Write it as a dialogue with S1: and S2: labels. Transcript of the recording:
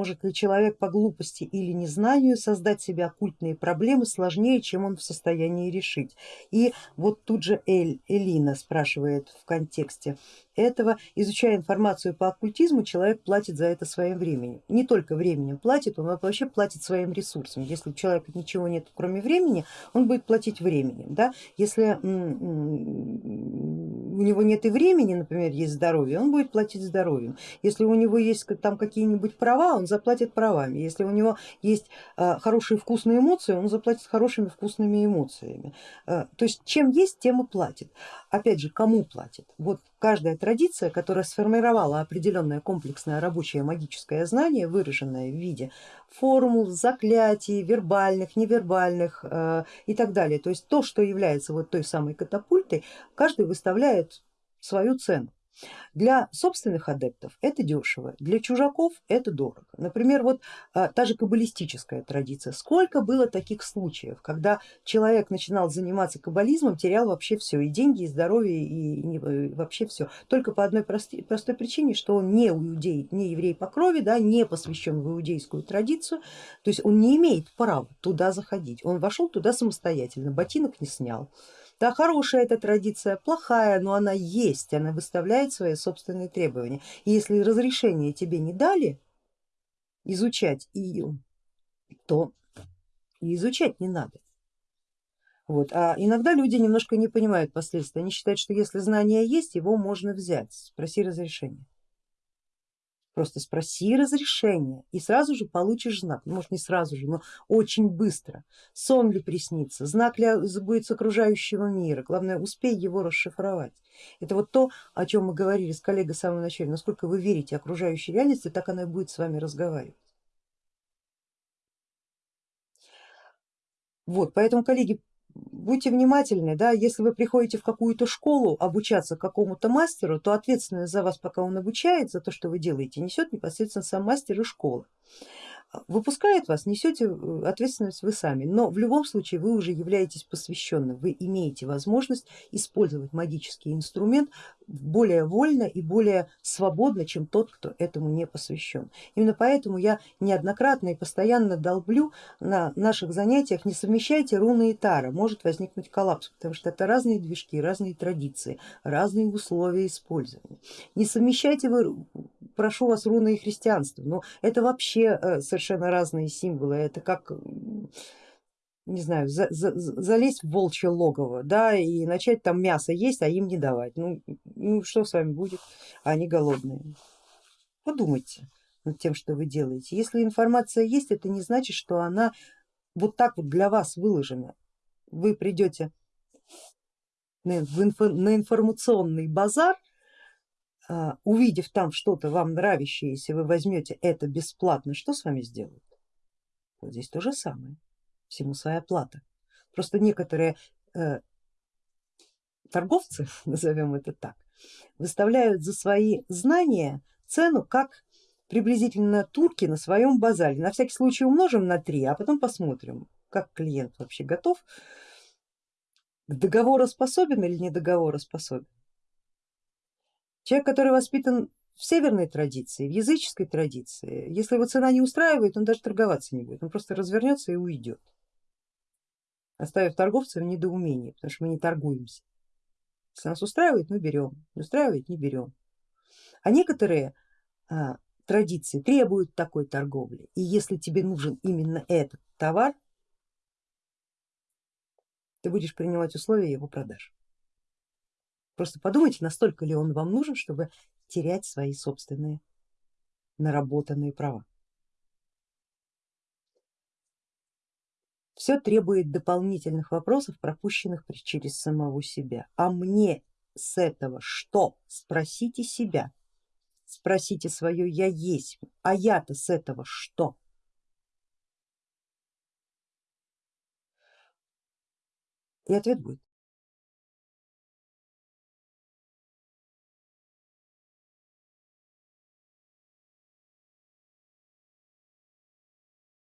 S1: может ли человек по глупости или незнанию создать себе оккультные проблемы сложнее, чем он в состоянии решить. И вот тут же Эль, Элина спрашивает в контексте этого, изучая информацию по оккультизму, человек платит за это своим временем. Не только временем платит, он вообще платит своим ресурсом. Если у человека ничего нет кроме времени, он будет платить временем. Да? Если у него нет и времени, например, есть здоровье, он будет платить здоровьем. Если у него есть там какие-нибудь права, он заплатит правами. Если у него есть а, хорошие вкусные эмоции, он заплатит хорошими вкусными эмоциями. А, то есть чем есть, тем и платит. Опять же, кому платит? Вот каждая традиция, которая сформировала определенное комплексное рабочее магическое знание, выраженное в виде формул, заклятий, вербальных, невербальных э, и так далее. То есть то, что является вот той самой катапультой, каждый выставляет свою цену. Для собственных адептов это дешево, для чужаков это дорого. Например, вот а, та же каббалистическая традиция. Сколько было таких случаев, когда человек начинал заниматься каббализмом, терял вообще все, и деньги, и здоровье, и, и вообще все. Только по одной простой, простой причине, что он не иудей, не еврей по крови, да, не посвящен в иудейскую традицию, то есть он не имеет права туда заходить. Он вошел туда самостоятельно, ботинок не снял да, хорошая эта традиция, плохая, но она есть, она выставляет свои собственные требования. И если разрешение тебе не дали изучать ее, то и изучать не надо. Вот. А иногда люди немножко не понимают последствий, они считают, что если знание есть, его можно взять, спроси разрешение. Просто спроси разрешение и сразу же получишь знак, ну, может не сразу же, но очень быстро. Сон ли приснится, знак ли будет с окружающего мира, главное успей его расшифровать. Это вот то, о чем мы говорили с коллегой в самом начале, насколько вы верите окружающей реальности, так она и будет с вами разговаривать. Вот, поэтому, коллеги, будьте внимательны, да, если вы приходите в какую-то школу обучаться какому-то мастеру, то ответственность за вас, пока он обучает, за то, что вы делаете, несет непосредственно сам мастер и школа выпускает вас, несете э, ответственность вы сами, но в любом случае вы уже являетесь посвященным, вы имеете возможность использовать магический инструмент более вольно и более свободно, чем тот, кто этому не посвящен. Именно поэтому я неоднократно и постоянно долблю на наших занятиях, не совмещайте руны и тара, может возникнуть коллапс, потому что это разные движки, разные традиции, разные условия использования. Не совмещайте вы, прошу вас, руны и христианство, но это вообще э, совершенно разные символы, это как не знаю, за, за, залезть в волчье логово, да, и начать там мясо есть, а им не давать. Ну, ну что с вами будет, они голодные. Подумайте над тем, что вы делаете. Если информация есть, это не значит, что она вот так вот для вас выложена. Вы придете на, инфо, на информационный базар, увидев там что-то вам нравящееся, вы возьмете это бесплатно, что с вами сделают? Вот здесь то же самое, всему своя плата. Просто некоторые э, торговцы, назовем это так, выставляют за свои знания цену как приблизительно турки на своем базаре. На всякий случай умножим на три, а потом посмотрим, как клиент вообще готов, к договороспособен или не договороспособен. Человек, который воспитан в северной традиции, в языческой традиции, если его цена не устраивает, он даже торговаться не будет, он просто развернется и уйдет, оставив торговца в недоумении, потому что мы не торгуемся. Если нас устраивает, мы берем, не устраивает, не берем. А некоторые а, традиции требуют такой торговли, и если тебе нужен именно этот товар, ты будешь принимать условия его продажи. Просто подумайте, настолько ли он вам нужен, чтобы терять свои собственные наработанные права. Все требует дополнительных вопросов, пропущенных через самого себя. А мне с этого что? Спросите себя, спросите свое я есть, а я-то с этого что? И ответ будет